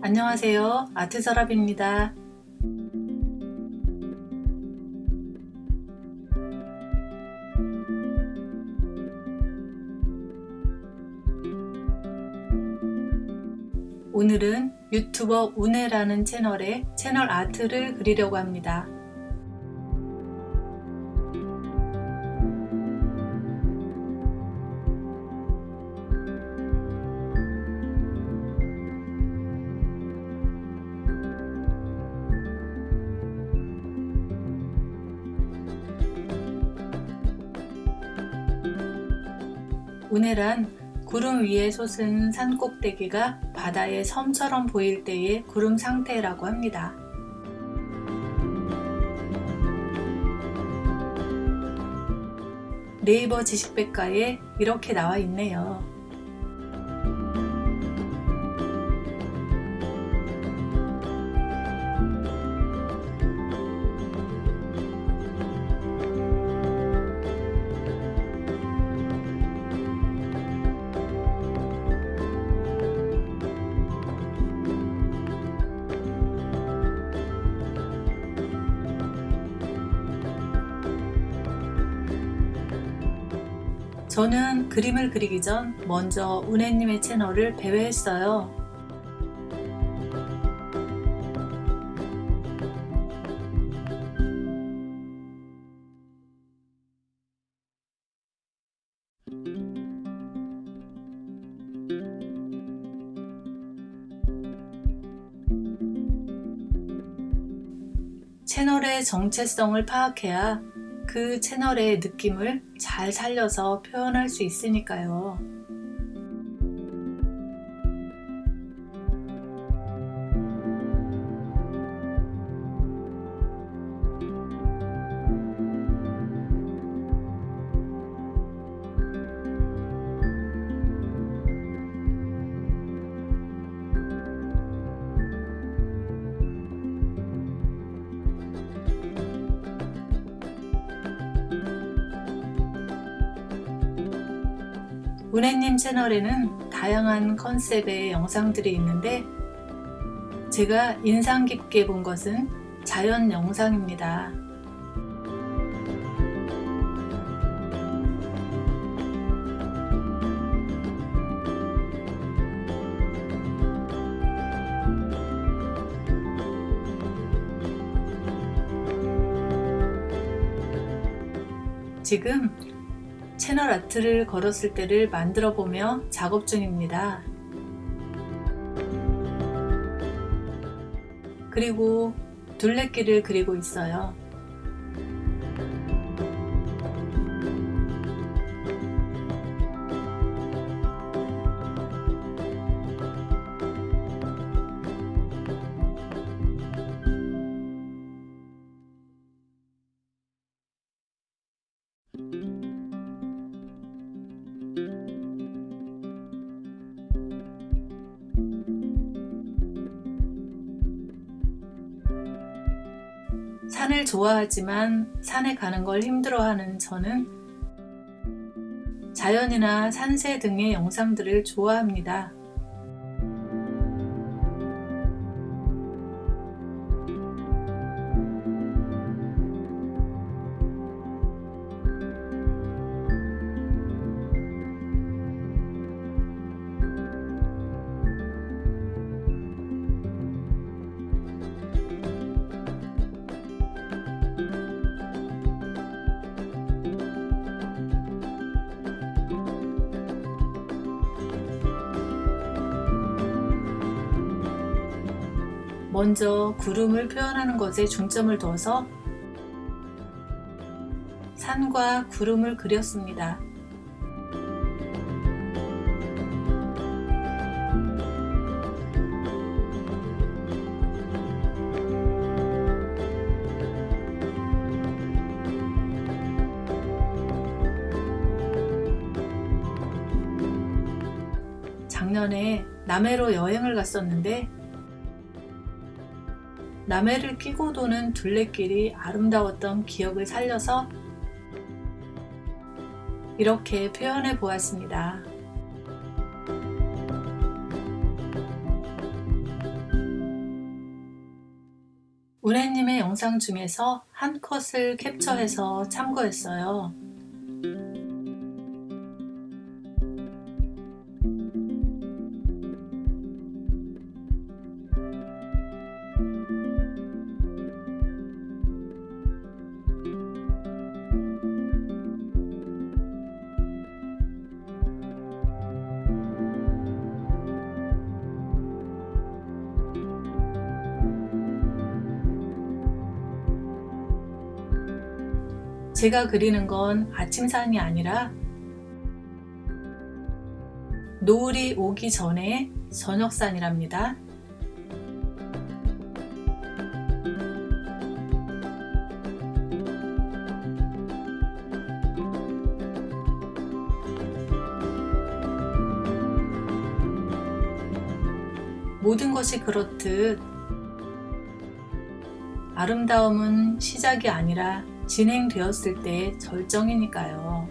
안녕하세요. 아트서랍입니다. 오늘은 유튜버 운해라는 채널에 채널 아트를 그리려고 합니다 운해란 구름 위에 솟은 산 꼭대기가 바다의 섬처럼 보일 때의 구름 상태라고 합니다. 네이버 지식백과에 이렇게 나와 있네요. 저는 그림을 그리기 전 먼저 은혜님의 채널을 배회했어요. 채널의 정체성을 파악해야 그 채널의 느낌을 잘 살려서 표현할 수 있으니까요. 은혜님 채널에는 다양한 컨셉의 영상들이 있는데 제가 인상 깊게 본 것은 자연 영상입니다. 지금 채널 아트를 걸었을 때를 만들어 보며 작업 중입니다. 그리고 둘레길을 그리고 있어요. 산을 좋아하지만 산에 가는 걸 힘들어하는 저는 자연이나 산새 등의 영상들을 좋아합니다. 먼저 구름을 표현하는 것에 중점을 둬서 산과 구름을 그렸습니다. 작년에 남해로 여행을 갔었는데 남해를 끼고 도는 둘레길이 아름다웠던 기억을 살려서 이렇게 표현해 보았습니다. 우레님의 영상 중에서 한 컷을 캡처해서 참고했어요. 제가 그리는 건 아침산이 아니라 노을이 오기 전에 저녁산이랍니다. 모든 것이 그렇듯 아름다움은 시작이 아니라 진행되었을 때 절정이니까요.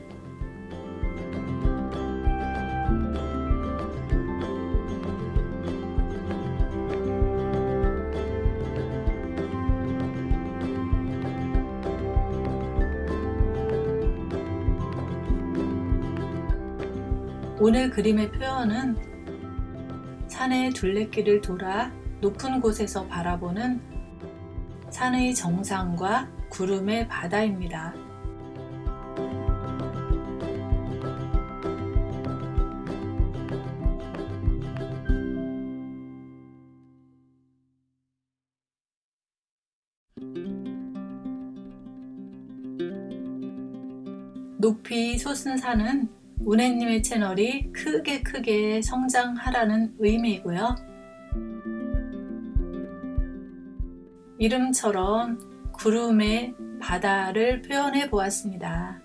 오늘 그림의 표현은 산의 둘레길을 돌아 높은 곳에서 바라보는 산의 정상과 구름의 바다입니다. 높이 솟은 산은 운해님의 채널이 크게 크게 성장하라는 의미이고요. 이름처럼 구름의 바다를 표현해 보았습니다.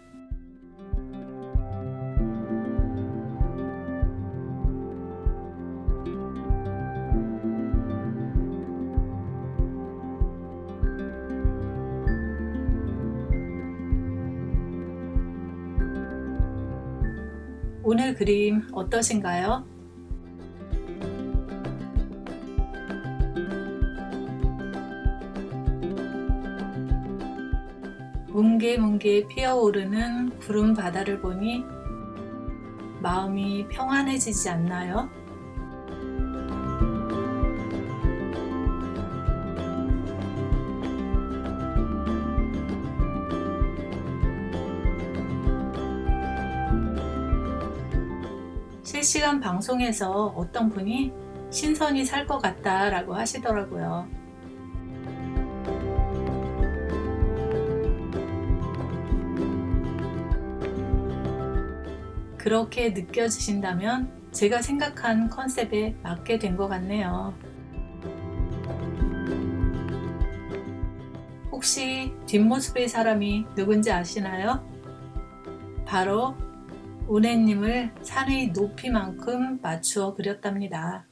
오늘 그림 어떠신가요? 뭉게뭉게 피어오르는 구름 바다를 보니 마음이 평안해지지 않나요? 실시간 방송에서 어떤 분이 신선이 살 것 같다 라고 하시더라고요. 그렇게 느껴지신다면 제가 생각한 컨셉에 맞게 된 것 같네요. 혹시 뒷모습의 사람이 누군지 아시나요? 바로 운해님을 산의 높이만큼 맞추어 그렸답니다.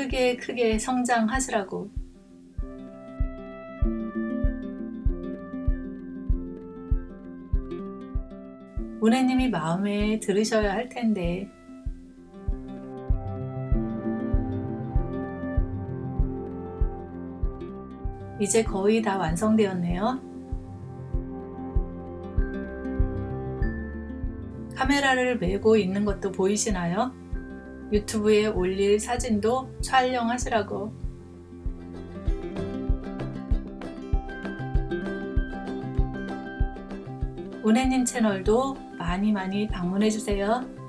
크게 크게 성장하시라고 운해님이 마음에 들으셔야 할 텐데 이제 거의 다 완성되었네요. 카메라를 메고 있는 것도 보이시나요? 유튜브에 올릴 사진도 촬영하시라고 운해님 채널도 많이 많이 방문해주세요.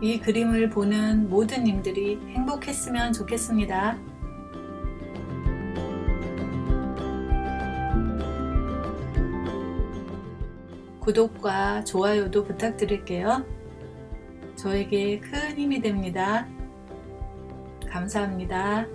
이 그림을 보는 모든 님들이 행복했으면 좋겠습니다. 구독과 좋아요도 부탁드릴게요. 저에게 큰 힘이 됩니다. 감사합니다.